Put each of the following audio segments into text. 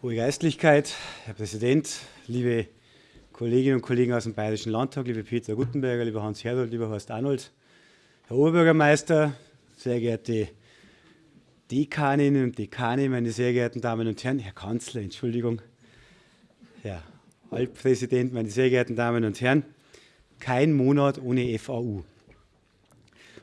Hohe Geistlichkeit, Herr Präsident, liebe Kolleginnen und Kollegen aus dem Bayerischen Landtag, liebe Peter Guttenberger, lieber Hans Herold, lieber Horst Arnold, Herr Oberbürgermeister, sehr geehrte Dekaninnen und Dekane, meine sehr geehrten Damen und Herren, Herr Kanzler, Entschuldigung, Herr Altpräsident, meine sehr geehrten Damen und Herren, kein Monat ohne FAU.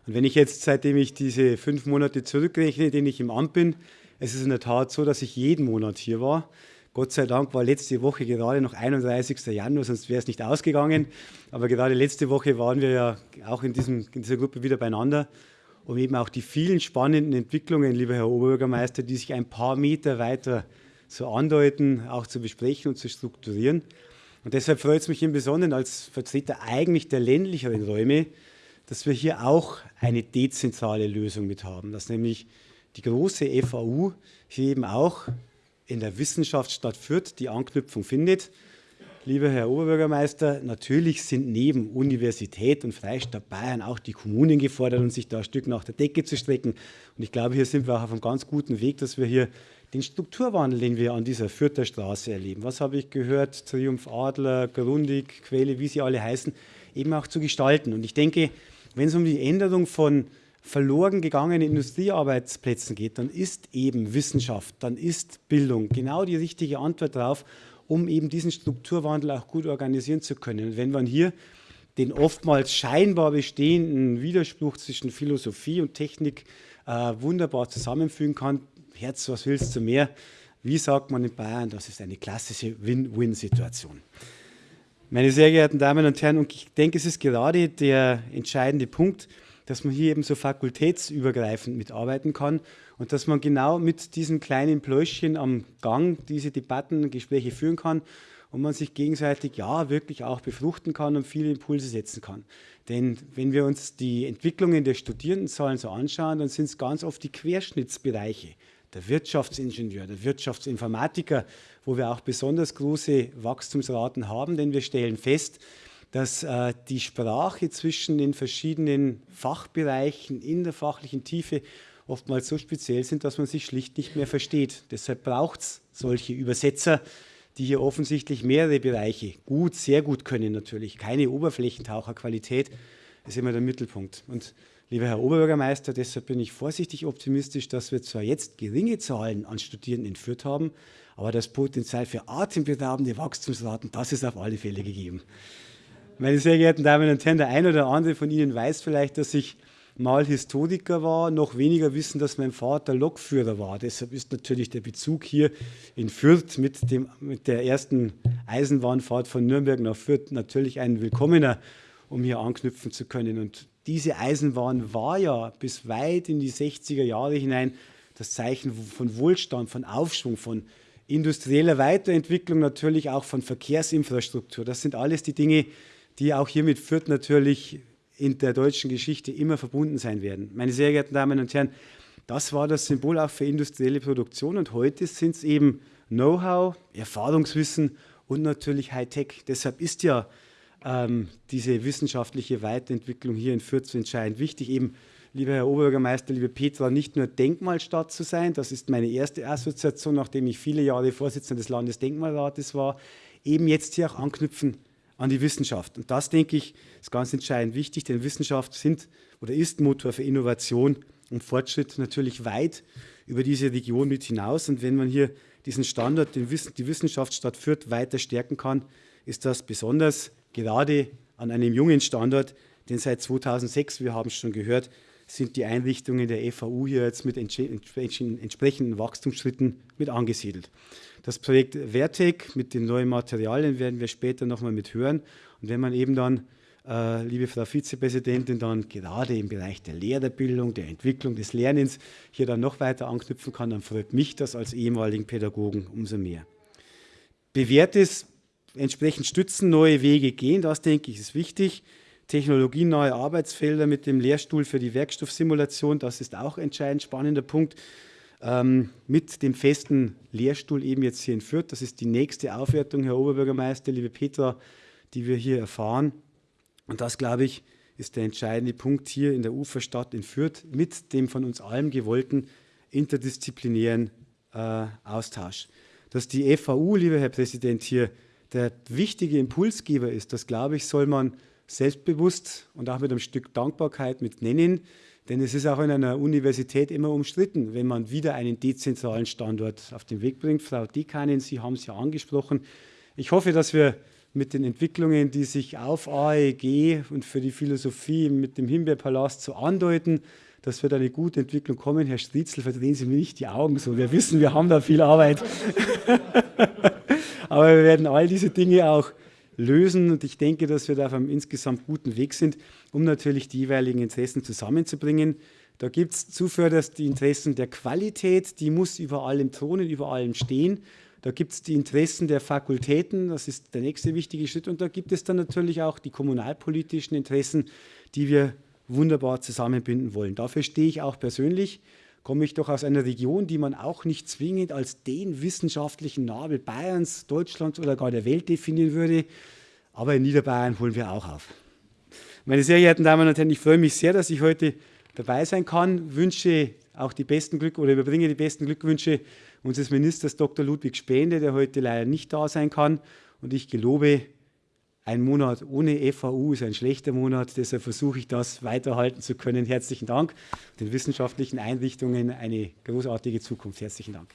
Und wenn ich jetzt, seitdem ich diese fünf Monate zurückrechne, denen ich im Amt bin, es ist in der Tat so, dass ich jeden Monat hier war. Gott sei Dank war letzte Woche gerade noch 31. Januar, sonst wäre es nicht ausgegangen. Aber gerade letzte Woche waren wir ja auch in, diesem, in dieser Gruppe wieder beieinander, um eben auch die vielen spannenden Entwicklungen, lieber Herr Oberbürgermeister, die sich ein paar Meter weiter so andeuten, auch zu besprechen und zu strukturieren. Und deshalb freut es mich im Besonderen als Vertreter eigentlich der ländlicheren Räume, dass wir hier auch eine dezentrale Lösung mit haben, dass nämlich die große FAU hier eben auch in der Wissenschaftsstadt Fürth die Anknüpfung findet. Lieber Herr Oberbürgermeister, natürlich sind neben Universität und Freistaat Bayern auch die Kommunen gefordert, um sich da ein Stück nach der Decke zu strecken. Und ich glaube, hier sind wir auch auf einem ganz guten Weg, dass wir hier den Strukturwandel, den wir an dieser Fürther Straße erleben. Was habe ich gehört? Triumph Adler, Grundig, Quelle, wie sie alle heißen, eben auch zu gestalten. Und ich denke, wenn es um die Änderung von verloren gegangenen Industriearbeitsplätzen geht, dann ist eben Wissenschaft, dann ist Bildung genau die richtige Antwort darauf, um eben diesen Strukturwandel auch gut organisieren zu können. Und wenn man hier den oftmals scheinbar bestehenden Widerspruch zwischen Philosophie und Technik äh, wunderbar zusammenfügen kann, Herz, was willst du mehr? Wie sagt man in Bayern, das ist eine klassische Win-Win-Situation. Meine sehr geehrten Damen und Herren, und ich denke, es ist gerade der entscheidende Punkt, dass man hier eben so fakultätsübergreifend mitarbeiten kann und dass man genau mit diesen kleinen Pläuschchen am Gang diese Debatten, Gespräche führen kann und man sich gegenseitig ja wirklich auch befruchten kann und viele Impulse setzen kann. Denn wenn wir uns die Entwicklungen der Studierendenzahlen so anschauen, dann sind es ganz oft die Querschnittsbereiche, der Wirtschaftsingenieur, der Wirtschaftsinformatiker, wo wir auch besonders große Wachstumsraten haben, denn wir stellen fest, dass äh, die Sprache zwischen den verschiedenen Fachbereichen in der fachlichen Tiefe oftmals so speziell sind, dass man sich schlicht nicht mehr versteht. Deshalb braucht es solche Übersetzer, die hier offensichtlich mehrere Bereiche gut, sehr gut können natürlich. Keine Oberflächentaucherqualität ist immer der Mittelpunkt. Und lieber Herr Oberbürgermeister, deshalb bin ich vorsichtig optimistisch, dass wir zwar jetzt geringe Zahlen an Studierenden entführt haben, aber das Potenzial für atemberaubende Wachstumsraten, das ist auf alle Fälle gegeben. Meine sehr geehrten Damen und Herren, der eine oder andere von Ihnen weiß vielleicht, dass ich mal Historiker war, noch weniger wissen, dass mein Vater Lokführer war. Deshalb ist natürlich der Bezug hier in Fürth mit, dem, mit der ersten Eisenbahnfahrt von Nürnberg nach Fürth natürlich ein willkommener, um hier anknüpfen zu können. Und diese Eisenbahn war ja bis weit in die 60er Jahre hinein das Zeichen von Wohlstand, von Aufschwung, von industrieller Weiterentwicklung, natürlich auch von Verkehrsinfrastruktur. Das sind alles die Dinge, die auch hier mit Fürth natürlich in der deutschen Geschichte immer verbunden sein werden. Meine sehr geehrten Damen und Herren, das war das Symbol auch für industrielle Produktion und heute sind es eben Know-how, Erfahrungswissen und natürlich Hightech. Deshalb ist ja ähm, diese wissenschaftliche Weiterentwicklung hier in Fürth so entscheidend wichtig, eben lieber Herr Oberbürgermeister, liebe Petra, nicht nur Denkmalstadt zu sein, das ist meine erste Assoziation, nachdem ich viele Jahre Vorsitzender des Landesdenkmalrates war, eben jetzt hier auch anknüpfen an die Wissenschaft. Und das, denke ich, ist ganz entscheidend wichtig, denn Wissenschaft sind oder ist Motor für Innovation und Fortschritt natürlich weit über diese Region mit hinaus. Und wenn man hier diesen Standort, den Wissen, die Wissenschaftsstadt Fürth weiter stärken kann, ist das besonders gerade an einem jungen Standort, denn seit 2006, wir haben es schon gehört, sind die Einrichtungen der FAU hier jetzt mit entsprechenden Wachstumsschritten mit angesiedelt. Das Projekt Vertec mit den neuen Materialien werden wir später nochmal mit hören. Und wenn man eben dann, äh, liebe Frau Vizepräsidentin, dann gerade im Bereich der Lehrerbildung, der Entwicklung des Lernens hier dann noch weiter anknüpfen kann, dann freut mich das als ehemaligen Pädagogen umso mehr. Bewährtes entsprechend stützen, neue Wege gehen, das denke ich ist wichtig. Technologienahe Arbeitsfelder mit dem Lehrstuhl für die Werkstoffsimulation, das ist auch entscheidend spannender Punkt. Ähm, mit dem festen Lehrstuhl eben jetzt hier in Fürth. Das ist die nächste Aufwertung, Herr Oberbürgermeister, liebe Petra, die wir hier erfahren. Und das, glaube ich, ist der entscheidende Punkt hier in der Uferstadt in Fürth mit dem von uns allen gewollten interdisziplinären äh, Austausch. dass die FAU, lieber Herr Präsident, hier der wichtige Impulsgeber ist, das glaube ich, soll man selbstbewusst und auch mit einem Stück Dankbarkeit mit nennen. Denn es ist auch in einer Universität immer umstritten, wenn man wieder einen dezentralen Standort auf den Weg bringt. Frau Dekanin, Sie haben es ja angesprochen. Ich hoffe, dass wir mit den Entwicklungen, die sich auf AEG und für die Philosophie mit dem Himbeerpalast so andeuten, dass wir da eine gute Entwicklung kommen. Herr Striezel, verdrehen Sie mir nicht die Augen so. Wir wissen, wir haben da viel Arbeit. Aber wir werden all diese Dinge auch lösen. Und ich denke, dass wir da auf einem insgesamt guten Weg sind, um natürlich die jeweiligen Interessen zusammenzubringen. Da gibt es zuvörderst die Interessen der Qualität, die muss über allem thronen, über allem stehen. Da gibt es die Interessen der Fakultäten, das ist der nächste wichtige Schritt. Und da gibt es dann natürlich auch die kommunalpolitischen Interessen, die wir wunderbar zusammenbinden wollen. Dafür stehe ich auch persönlich komme ich doch aus einer Region, die man auch nicht zwingend als den wissenschaftlichen Nabel Bayerns, Deutschlands oder gar der Welt definieren würde. Aber in Niederbayern holen wir auch auf. Meine sehr geehrten Damen und Herren, ich freue mich sehr, dass ich heute dabei sein kann. Wünsche auch die besten Glück oder überbringe die besten Glückwünsche unseres Ministers Dr. Ludwig Spähende, der heute leider nicht da sein kann. Und ich gelobe, ein Monat ohne FAU ist ein schlechter Monat, deshalb versuche ich das weiterhalten zu können. Herzlichen Dank. Den wissenschaftlichen Einrichtungen eine großartige Zukunft. Herzlichen Dank.